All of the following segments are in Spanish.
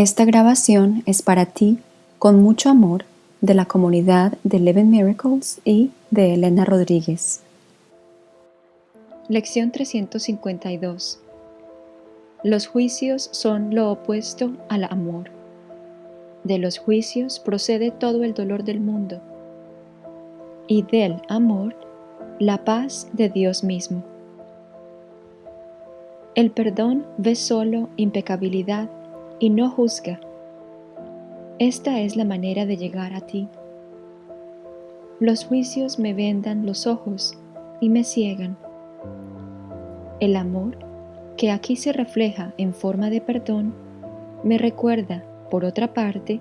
Esta grabación es para ti, con mucho amor, de la comunidad de Eleven Miracles y de Elena Rodríguez. Lección 352 Los juicios son lo opuesto al amor. De los juicios procede todo el dolor del mundo y del amor la paz de Dios mismo. El perdón ve solo impecabilidad y no juzga. Esta es la manera de llegar a ti. Los juicios me vendan los ojos y me ciegan. El amor, que aquí se refleja en forma de perdón, me recuerda, por otra parte,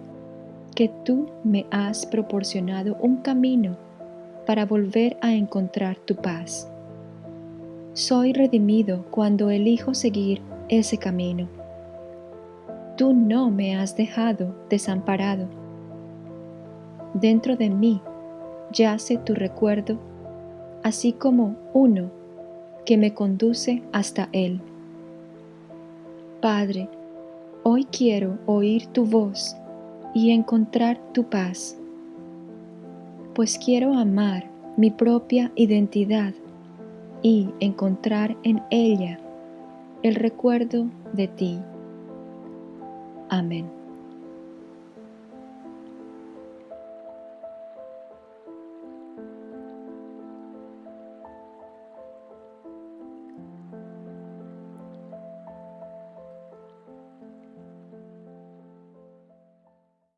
que tú me has proporcionado un camino para volver a encontrar tu paz. Soy redimido cuando elijo seguir ese camino. Tú no me has dejado desamparado. Dentro de mí yace tu recuerdo, así como uno que me conduce hasta Él. Padre, hoy quiero oír tu voz y encontrar tu paz, pues quiero amar mi propia identidad y encontrar en ella el recuerdo de ti. Amén.